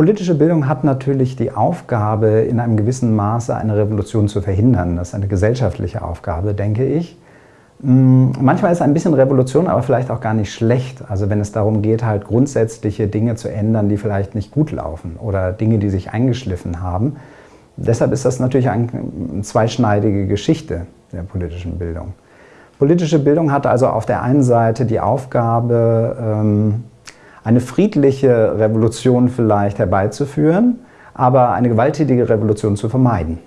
Politische Bildung hat natürlich die Aufgabe, in einem gewissen Maße eine Revolution zu verhindern. Das ist eine gesellschaftliche Aufgabe, denke ich. Hm, manchmal ist ein bisschen Revolution aber vielleicht auch gar nicht schlecht. Also wenn es darum geht, halt grundsätzliche Dinge zu ändern, die vielleicht nicht gut laufen oder Dinge, die sich eingeschliffen haben. Deshalb ist das natürlich eine zweischneidige Geschichte der politischen Bildung. Politische Bildung hat also auf der einen Seite die Aufgabe, ähm, eine friedliche Revolution vielleicht herbeizuführen, aber eine gewalttätige Revolution zu vermeiden.